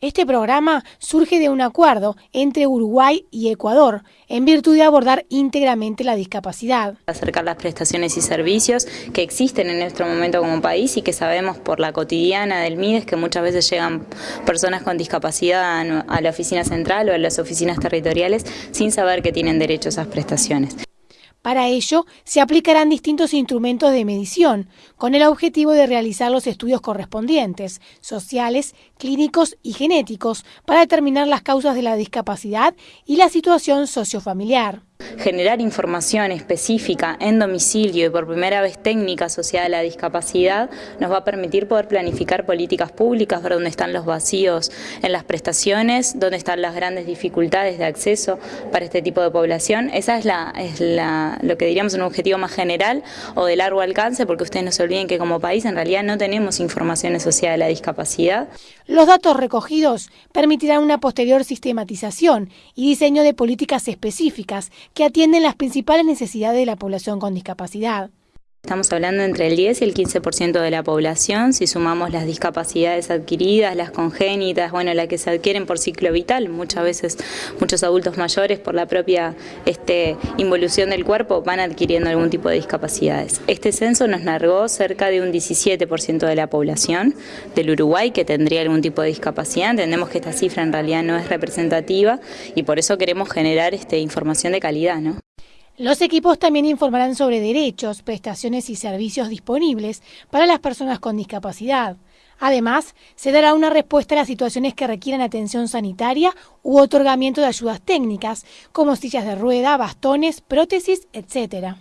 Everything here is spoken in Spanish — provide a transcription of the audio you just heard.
Este programa surge de un acuerdo entre Uruguay y Ecuador en virtud de abordar íntegramente la discapacidad. Acercar las prestaciones y servicios que existen en nuestro momento como país y que sabemos por la cotidiana del MIDES que muchas veces llegan personas con discapacidad a la oficina central o a las oficinas territoriales sin saber que tienen derecho a esas prestaciones. Para ello, se aplicarán distintos instrumentos de medición, con el objetivo de realizar los estudios correspondientes, sociales, clínicos y genéticos, para determinar las causas de la discapacidad y la situación sociofamiliar. Generar información específica en domicilio y por primera vez técnica asociada a la discapacidad nos va a permitir poder planificar políticas públicas, ver dónde están los vacíos en las prestaciones, dónde están las grandes dificultades de acceso para este tipo de población. Esa es, la, lo que diríamos un objetivo más general o de largo alcance, porque ustedes no se olviden que como país en realidad no tenemos información asociada a la discapacidad. Los datos recogidos permitirán una posterior sistematización y diseño de políticas específicas que atienden las principales necesidades de la población con discapacidad. Estamos hablando entre el 10 y el 15% de la población, si sumamos las discapacidades adquiridas, las congénitas, bueno, las que se adquieren por ciclo vital, muchas veces muchos adultos mayores por la propia este, involución del cuerpo van adquiriendo algún tipo de discapacidades. Este censo nos narró cerca de un 17% de la población del Uruguay que tendría algún tipo de discapacidad, entendemos que esta cifra en realidad no es representativa y por eso queremos generar este, información de calidad. ¿no? Los equipos también informarán sobre derechos, prestaciones y servicios disponibles para las personas con discapacidad. Además, se dará una respuesta a las situaciones que requieran atención sanitaria u otorgamiento de ayudas técnicas, como sillas de rueda, bastones, prótesis, etc.